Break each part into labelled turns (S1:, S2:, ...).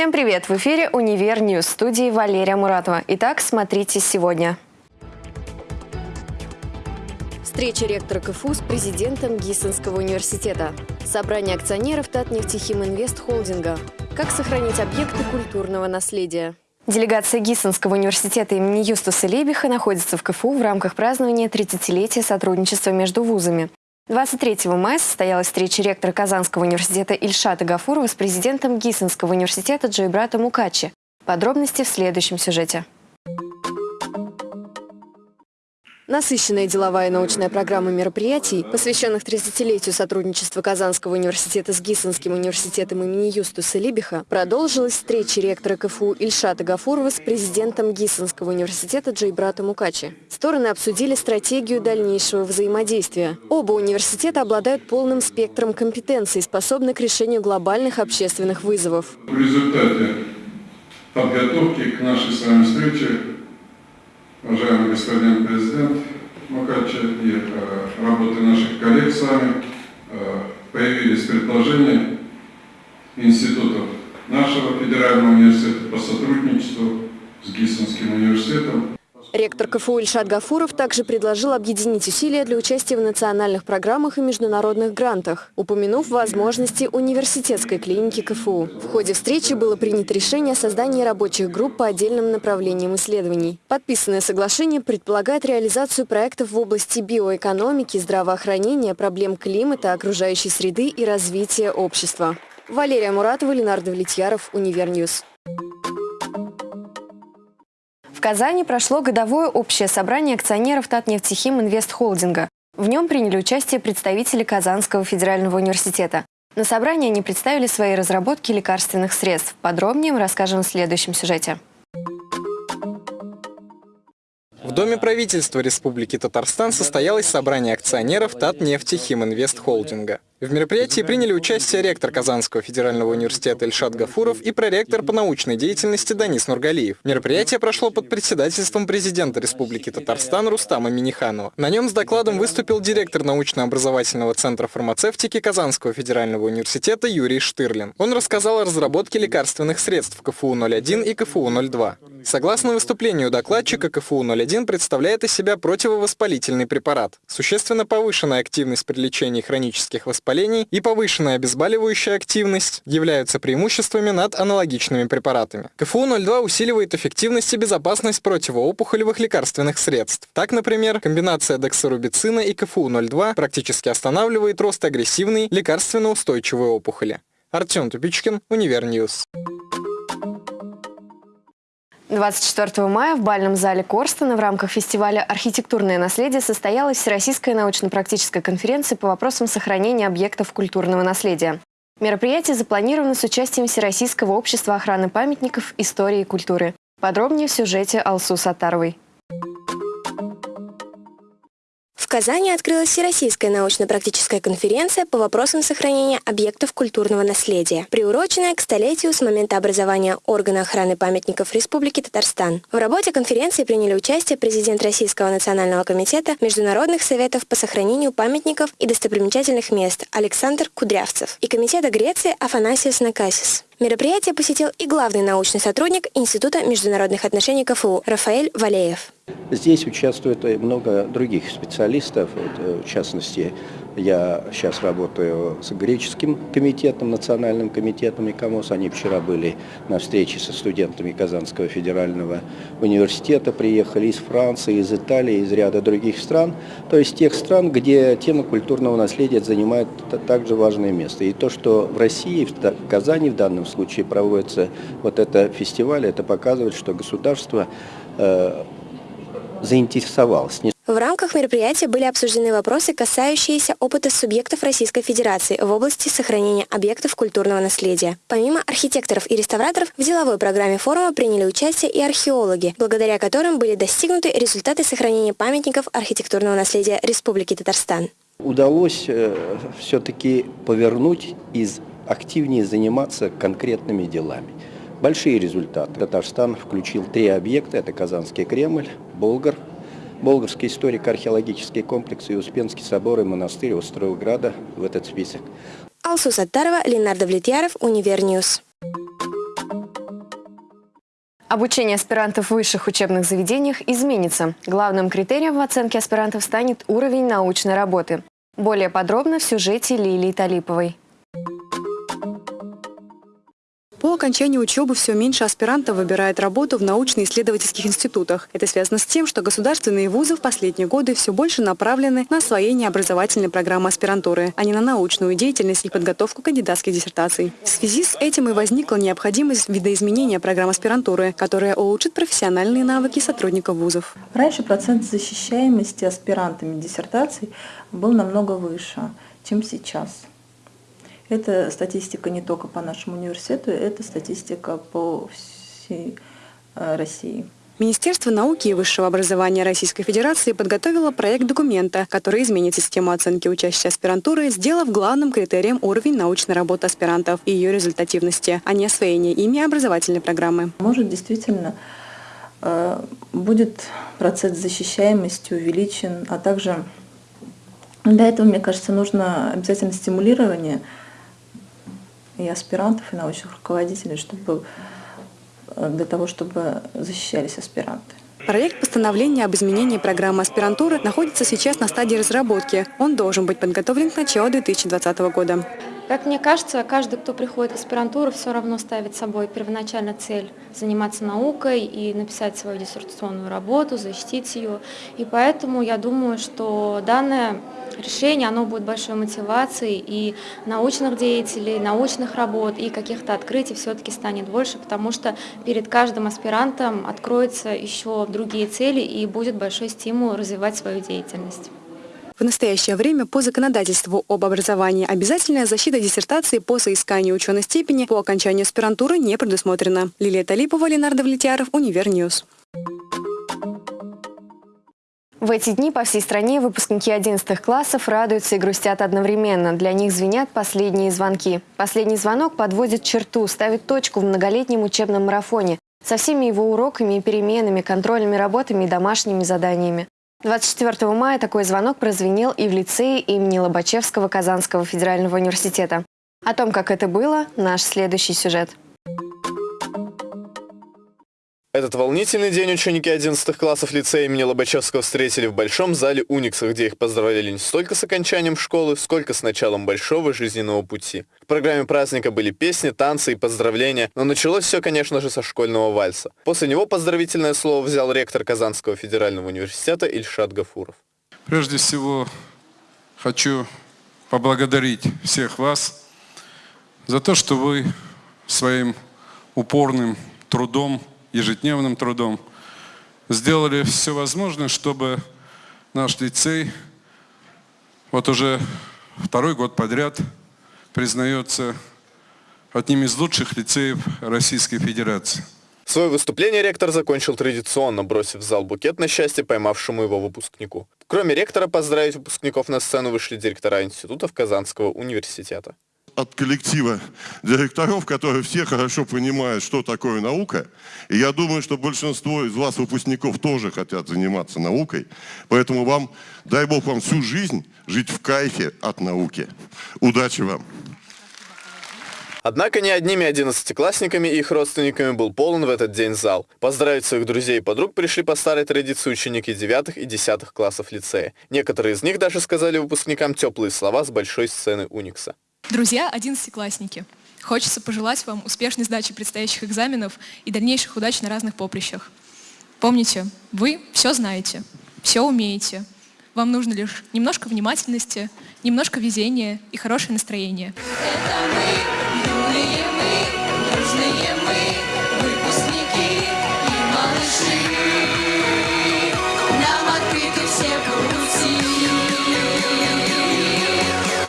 S1: Всем привет! В эфире «Универ News» студии Валерия Муратова. Итак, смотрите сегодня. Встреча ректора КФУ с президентом Гиссенского университета. Собрание акционеров Татнефтехиминвест-холдинга. Как сохранить объекты культурного наследия. Делегация Гиссенского университета имени Юстуса Либиха находится в КФУ в рамках празднования 30-летия сотрудничества между вузами. 23 мая состоялась встреча ректора Казанского университета Ильшата Гафурова с президентом Гиссенского университета Джойбрато Мукерджи. Подробности в следующем сюжете. Насыщенная деловая и научная программа мероприятий, посвященных 30-летию сотрудничества Казанского университета с Гиссенским университетом имени Юстуса Либиха, продолжилась встреча ректора КФУ Ильшата Гафурова с президентом Гиссенского университета Джейбрата Мукачи. Стороны обсудили стратегию дальнейшего взаимодействия. Оба университета обладают полным спектром компетенций, способны к решению глобальных общественных вызовов.
S2: В результате подготовки к нашей с вами встрече уважаемый господин президент Макача и э, работы наших коллег с вами, э, появились предложения институтов нашего федерального университета по сотрудничеству с Гиссенским университетом
S1: Ректор КФУ Ильшат Гафуров также предложил объединить усилия для участия в национальных программах и международных грантах, упомянув возможности университетской клиники КФУ. В ходе встречи было принято решение о создании рабочих групп по отдельным направлениям исследований. Подписанное соглашение предполагает реализацию проектов в области биоэкономики, здравоохранения, проблем климата, окружающей среды и развития общества. Валерия Муратова, Ленар Давлетьяров, Универ News. В Казани прошло годовое общее собрание акционеров Татнефтехиминвест-холдинга. В нем приняли участие представители Казанского федерального университета. На собрании они представили свои разработки лекарственных средств. Подробнее мы расскажем в следующем сюжете.
S3: В Доме правительства Республики Татарстан состоялось собрание акционеров Татнефтехим Инвест Холдинга. В мероприятии приняли участие ректор Казанского федерального университета Ильшат Гафуров и проректор по научной деятельности Данис Нургалиев. Мероприятие прошло под председательством президента Республики Татарстан Рустама Миниханова. На нем с докладом выступил директор научно-образовательного центра фармацевтики Казанского федерального университета Юрий Штырлин. Он рассказал о разработке лекарственных средств КФУ-01 и КФУ-02. Согласно выступлению докладчика, КФУ-01 представляет из себя противовоспалительный препарат. Существенно повышенная активность при лечении хронических воспалений воспалений и повышенная обезболивающая активность являются преимуществами над аналогичными препаратами. КФУ-02 усиливает эффективность и безопасность противоопухолевых лекарственных средств. Так, например, комбинация доксорубицина и КФУ-02 практически останавливает рост агрессивной лекарственно-устойчивой опухоли. Артем Тупичкин, Универ News.
S1: 24 мая в бальном зале Корстона в рамках фестиваля «Архитектурное наследие» состоялась Всероссийская научно-практическая конференция по вопросам сохранения объектов культурного наследия. Мероприятие запланировано с участием Всероссийского общества охраны памятников истории и культуры. Подробнее в сюжете Алсу Сатаровой.
S4: Казани открылась Всероссийская научно-практическая конференция по вопросам сохранения объектов культурного наследия, приуроченная к столетию с момента образования органа охраны памятников Республики Татарстан. В работе конференции приняли участие президент Российского национального комитета Международных советов по сохранению памятников и достопримечательных мест Александр Кудрявцев и комитета Греции Афанасиос Накасис. Мероприятие посетил и главный научный сотрудник Института международных отношений КФУ Рафаэль Валеев.
S5: Здесь участвует много других специалистов, в частности, я сейчас работаю с греческим комитетом, национальным комитетом ИКОМОС. Они вчера были на встрече со студентами Казанского федерального университета, приехали из Франции, из Италии, из ряда других стран. То есть тех стран, где тема культурного наследия занимает также важное место. И то, что в России, в Казани в данном случае проводится вот это фестиваль, это показывает, что государство заинтересовалось.
S4: В рамках мероприятия были обсуждены вопросы, касающиеся опыта субъектов Российской Федерации в области сохранения объектов культурного наследия. Помимо архитекторов и реставраторов, в деловой программе форума приняли участие и археологи, благодаря которым были достигнуты результаты сохранения памятников архитектурного наследия Республики Татарстан.
S5: Удалось э, все-таки повернуть и активнее заниматься конкретными делами. Большие результаты. Татарстан включил три объекта. Это Казанский Кремль, Болгар, Болгарский историко-археологический комплекс и Успенский собор и монастырь острова-града в этот список.
S4: Алсу Саттарова, Ленар Давлетьяров, Универ News.
S1: Обучение аспирантов в высших учебных заведениях изменится. Главным критерием в оценке аспирантов станет уровень научной работы. Более подробно в сюжете Лилии Талиповой.
S6: По окончании учебы все меньше аспирантов выбирает работу в научно-исследовательских институтах. Это связано с тем, что государственные вузы в последние годы все больше направлены на освоение образовательной программы аспирантуры, а не на научную деятельность и подготовку кандидатских диссертаций. В связи с этим и возникла необходимость видоизменения программ аспирантуры, которая улучшит профессиональные навыки сотрудников вузов.
S7: Раньше процент защищаемости аспирантами диссертаций был намного выше, чем сейчас. Это статистика не только по нашему университету, это статистика по всей э, России.
S6: Министерство науки и высшего образования Российской Федерации подготовило проект документа, который изменит систему оценки учащихся аспирантуры, сделав главным критерием уровень научной работы аспирантов и ее результативности, а не освоение ими образовательной программы.
S7: Может, действительно, э, будет процесс защищаемости увеличен, а также для этого, мне кажется, нужно обязательно стимулирование – и аспирантов, и научных руководителей, чтобы, э, для того, чтобы защищались аспиранты.
S6: Проект постановления об изменении программы аспирантуры находится сейчас на стадии разработки. Он должен быть подготовлен к началу 2020 года.
S8: Как мне кажется, каждый, кто приходит в аспирантуру, все равно ставит собой первоначально цель заниматься наукой и написать свою диссертационную работу, защитить ее. И поэтому я думаю, что данное решение, оно будет большой мотивацией и научных деятелей, научных работ и каких-то открытий все-таки станет больше, потому что перед каждым аспирантом откроются еще другие цели и будет большой стимул развивать свою деятельность.
S6: В настоящее время по законодательству об образовании обязательная защита диссертации по соисканию ученой степени по окончанию аспирантуры не предусмотрена. Лилия Талипова, Ленар Давлетьяров, Универ News.
S1: В эти дни по всей стране выпускники 11 классов радуются и грустят одновременно. Для них звенят последние звонки. Последний звонок подводит черту, ставит точку в многолетнем учебном марафоне со всеми его уроками и переменами, контрольными работами и домашними заданиями. 24 мая такой звонок прозвенел и в лицее имени Лобачевского Казанского федерального университета. О том, как это было, наш следующий сюжет.
S9: Этот волнительный день ученики 11 классов лицея имени Лобачевского встретили в Большом зале Уникса, где их поздравляли не столько с окончанием школы, сколько с началом большого жизненного пути. В программе праздника были песни, танцы и поздравления, но началось все, конечно же, со школьного вальса. После него поздравительное слово взял ректор Казанского федерального университета Ильшат Гафуров.
S2: Прежде всего, хочу поблагодарить всех вас за то, что вы своим упорным трудом ежедневным трудом, сделали все возможное, чтобы наш лицей вот уже второй год подряд признается одним из лучших лицеев Российской Федерации.
S9: Свое выступление ректор закончил традиционно, бросив в зал букет на счастье поймавшему его выпускнику. Кроме ректора, поздравить выпускников на сцену вышли директора институтов Казанского университета
S10: от коллектива директоров, которые все хорошо понимают, что такое наука. И я думаю, что большинство из вас, выпускников, тоже хотят заниматься наукой. Поэтому вам, дай Бог вам всю жизнь жить в кайфе от науки. Удачи вам!
S9: Однако не одними одиннадцатиклассниками и их родственниками был полон в этот день зал. Поздравить своих друзей и подруг пришли по старой традиции ученики девятых и десятых классов лицея. Некоторые из них даже сказали выпускникам теплые слова с большой сцены Уникса.
S11: Друзья, одиннадцатиклассники, хочется пожелать вам успешной сдачи предстоящих экзаменов и дальнейших удач на разных поприщах. Помните, вы все знаете, все умеете. Вам нужно лишь немножко внимательности, немножко везения и хорошее настроение. Это мы, юные мы, дружные мы,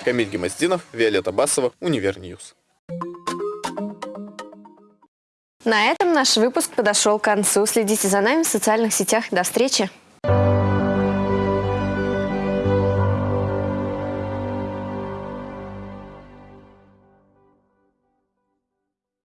S9: Камиль Гемоздинов, Виолетта Басова, Универ News.
S1: На этом наш выпуск подошел к концу. Следите за нами в социальных сетях. До встречи!